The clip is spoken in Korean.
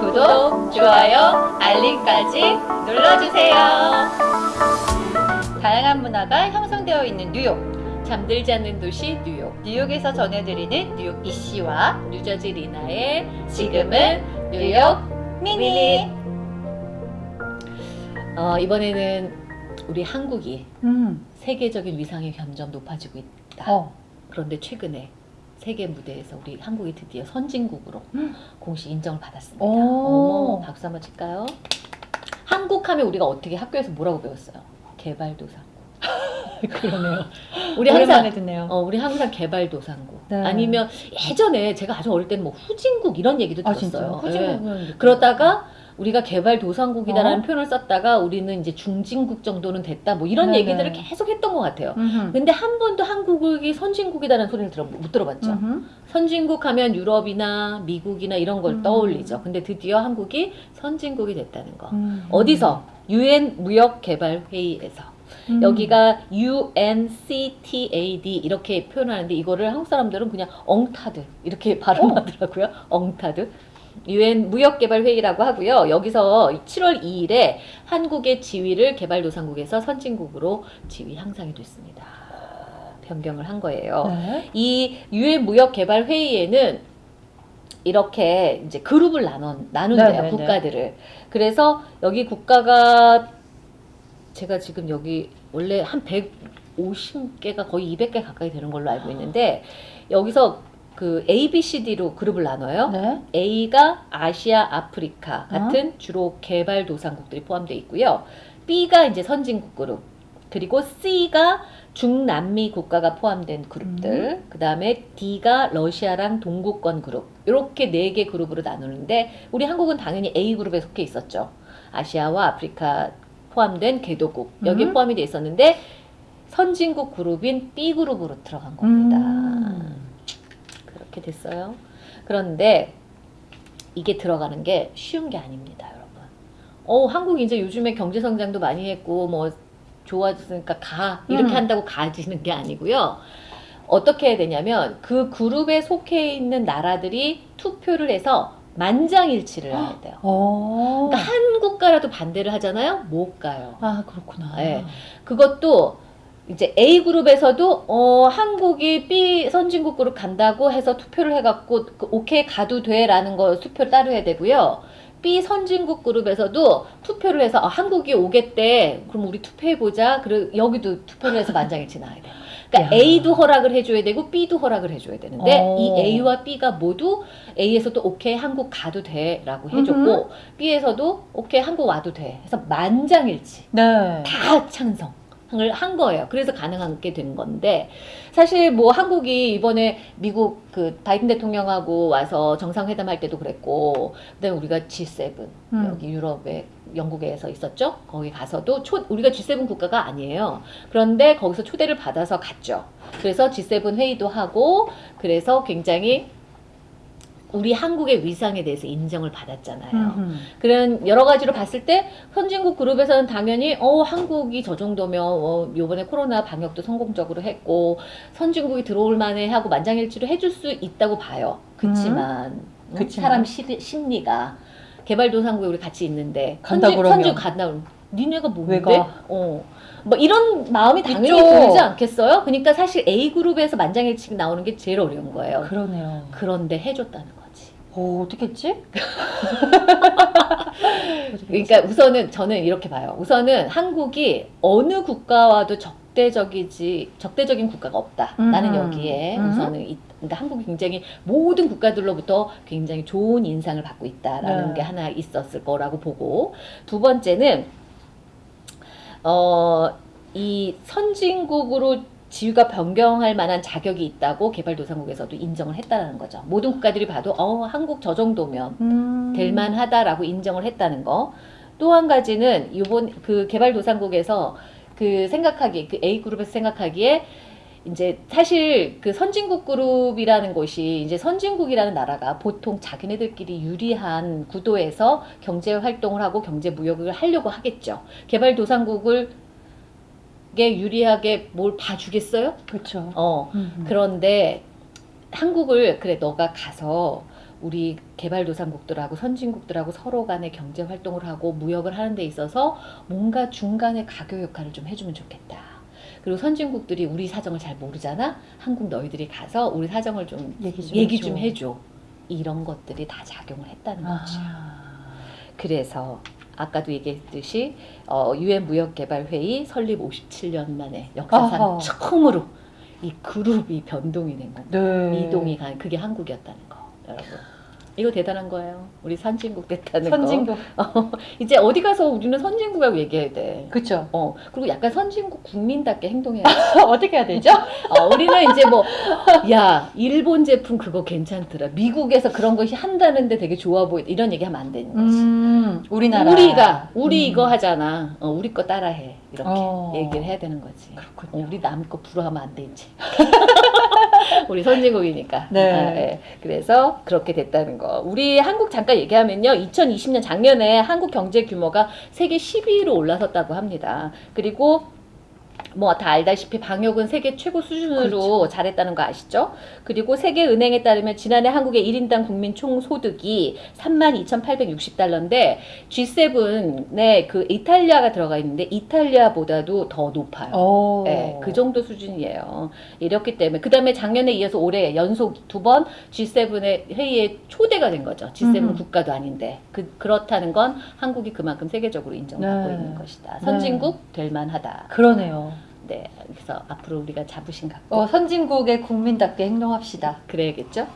구독, 좋아요, 알림까지 눌러주세요. 다양한 문화가 형성되어 있는 뉴욕. 잠들지 않는 도시 뉴욕. 뉴욕에서 전해드리는 뉴욕 이씨와 뉴저지 리나의 지금은 뉴욕 미니. 어, 이번에는 우리 한국이 음. 세계적인 위상이 점점 높아지고 있다. 어. 그런데 최근에 세계 무대에서 우리 한국이 드디어 선진국으로 음. 공식 인정을 받았습니다. 오. 어머, 박수 한번 칠까요? 한국 하면 우리가 어떻게 학교에서 뭐라고 배웠어요? 개발도상국. 그러네요. 우리 항상 듣네요. 어, 우리 항상 개발도상국. 네. 아니면 예전에 제가 아주 어릴 때는 뭐 후진국 이런 얘기도 아 들었어요. 진짜요? 예. 후진국은 그러다가 우리가 개발도상국이다라는 어? 표현을 썼다가 우리는 이제 중진국 정도는 됐다 뭐 이런 네네. 얘기들을 계속 했던 것 같아요. 음흠. 근데 한 번도 한국이 선진국이다라는 소리를 들어, 못 들어봤죠. 음흠. 선진국 하면 유럽이나 미국이나 이런 걸 음. 떠올리죠. 근데 드디어 한국이 선진국이 됐다는 거. 음. 어디서? 유엔 무역개발회의에서. 음. 여기가 UNCTAD 이렇게 표현하는데 이거를 한국 사람들은 그냥 엉타드 이렇게 발음하더라고요. 엉타드. 유엔 무역개발회의라고 하고요. 여기서 7월 2일에 한국의 지위를 개발도상국에서 선진국으로 지위 향상이 됐습니다. 변경을 한 거예요. 네. 이 유엔 무역 개발 회의에는 이렇게 이제 그룹을 나눠 나눈대요 네네네. 국가들을. 그래서 여기 국가가 제가 지금 여기 원래 한 150개가 거의 200개 가까이 되는 걸로 알고 있는데 여기서 그 A, B, C, D로 그룹을 나눠요. 네. A가 아시아, 아프리카 같은 주로 개발도상국들이 포함되어 있고요. B가 이제 선진국 그룹, 그리고 C가 중남미 국가가 포함된 그룹들, 그 다음에 D가 러시아랑 동구권 그룹, 이렇게 네 개 그룹으로 나누는데 우리 한국은 당연히 A 그룹에 속해 있었죠. 아시아와 아프리카 포함된 개도국 여기에 음. 포함이 돼 있었는데 선진국 그룹인 B 그룹으로 들어간 겁니다. 음. 그렇게 됐어요. 그런데 이게 들어가는 게 쉬운 게 아닙니다, 여러분. 어, 한국이 이제 요즘에 경제 성장도 많이 했고 뭐 좋아졌으니까 가 이렇게 음. 한다고 가지는 게 아니고요. 어떻게 해야 되냐면 그 그룹에 속해 있는 나라들이 투표를 해서 만장일치를 해야 돼요. 어. 그러니까 한 국가라도 반대를 하잖아요. 못 가요. 아 그렇구나. 네. 그것도 이제 A 그룹에서도 어 한국이 B 선진국 그룹 간다고 해서 투표를 해갖고 그 오케이 가도 돼라는 거 투표를 따로 해야 되고요. B 선진국 그룹에서도 투표를 해서 아, 한국이 오겠대. 그럼 우리 투표해 보자. 그리고 여기도 투표를 해서 만장일치 나야 돼요. 그러니까 야. A도 허락을 해줘야 되고 B도 허락을 해줘야 되는데 어. 이 A와 B가 모두 A에서 도 오케이 한국 가도 돼 라고 해줬고 B에서도 오케이 한국 와도 돼. 해서 만장일치. 네. 다 찬성 을한 거예요. 그래서 가능한 게된 건데 사실 뭐 한국이 이번에 미국 그 바이든 대통령하고 와서 정상회담 할 때도 그랬고 그다음에 우리가 G7 음. 여기 유럽에 영국에서 있었죠. 거기 가서도 초, 우리가 G7 국가가 아니에요. 그런데 거기서 초대를 받아서 갔죠. 그래서 G7 회의도 하고 그래서 굉장히 우리 한국의 위상에 대해서 인정을 받았잖아요. 음흠. 그런 여러 가지로 봤을 때 선진국 그룹에서는 당연히 어 한국이 저 정도면 어 요번에 코로나 방역도 성공적으로 했고 선진국이 들어올 만해 하고 만장일치로 해줄 수 있다고 봐요. 그치만 음, 그치만. 사람 시, 심리가 개발도상국에 우리 같이 있는데 간다 선진, 그러면. 선진 간다 니네가 뭔데? 왜 가? 어. 뭐 이런 마음이 당연히 있죠. 들지 않겠어요? 그러니까 사실 A 그룹에서 만장일치 나오는 게 제일 어려운 거예요. 그러네요. 그런데 해줬다는 거지. 오 어떻게 했지? 그러니까 우선은 저는 이렇게 봐요. 우선은 한국이 어느 국가와도 적대적이지 적대적인 국가가 없다. 음. 나는 여기에 음. 우선은 이- 그러니까 한국이 굉장히 모든 국가들로부터 굉장히 좋은 인상을 받고 있다라는 네. 게 하나 있었을 거라고 보고 두 번째는 어 이 선진국으로 지위가 변경할 만한 자격이 있다고 개발도상국에서도 인정을 했다는 거죠. 모든 국가들이 봐도 어 한국 저 정도면 음. 될 만하다라고 인정을 했다는 거. 또 한 가지는 이번 그 개발도상국에서 그 생각하기 그 A 그룹에서 생각하기에 이제 사실 그 선진국 그룹이라는 것이 이제 선진국이라는 나라가 보통 자기네들끼리 유리한 구도에서 경제 활동을 하고 경제 무역을 하려고 하겠죠. 개발도상국을 게 유리하게 뭘 봐주겠어요? 그렇죠. 어. 음. 그런데 한국을 그래 너가 가서 우리 개발도상국들하고 선진국들하고 서로 간에 경제 활동을 하고 무역을 하는 데 있어서 뭔가 중간에 가교 역할을 좀 해주면 좋겠다. 그리고 선진국들이 우리 사정을 잘 모르잖아. 한국 너희들이 가서 우리 사정을 좀 얘기 좀 얘기 해줘. 좀 해줘. 이런 것들이 다 작용을 했다는 거지. 아. 그래서 아까도 얘기했듯이 어, 유엔 무역개발회의 설립 57년 만에 역사상 아하. 처음으로 이 그룹이 변동이 된 겁니다. 네. 이동이 간 그게 한국이었다는 거 여러분 이거 대단한 거예요 우리 선진국 됐다는 선진국. 거 이제 어디 가서 우리는 선진국이라고 얘기해야 돼 그쵸. 어, 그리고 약간 선진국 국민답게 행동해야 돼 어떻게 해야 되죠? 어, 우리는 이제 뭐 야 일본 제품 그거 괜찮더라 미국에서 그런 것이 한다는데 되게 좋아 보이 이런 얘기 하면 안 되는 거지 음, 우리나라. 우리가 우리 음. 이거 하잖아 어, 우리 거 따라해 이렇게 어. 얘기를 해야 되는 거지 그렇군요. 어, 우리 남 거 부러하면 안 되지. 우리 선진국이니까. 네. 아, 예. 그래서 그렇게 됐다는 거. 우리 한국 잠깐 얘기하면요. 2020년 작년에 한국 경제 규모가 세계 10위로 올라섰다고 합니다. 그리고 뭐 다 알다시피 방역은 세계 최고 수준으로 그렇죠. 잘했다는 거 아시죠? 그리고 세계은행에 따르면 지난해 한국의 1인당 국민 총소득이 32,860달러인데 G7에 그 이탈리아가 들어가 있는데 이탈리아보다도 더 높아요. 어. 네, 그 정도 수준이에요. 이렇기 때문에 그 다음에 작년에 이어서 올해 연속 두 번 G7의 회의에 초대가 된 거죠. G7 음. 국가도 아닌데 그 그렇다는 건 한국이 그만큼 세계적으로 인정받고 네. 있는 것이다. 선진국 될 만하다. 그러네요. 네, 그래서 앞으로 우리가 자부심 갖고 어, 선진국의 국민답게 행동합시다. 그래야겠죠?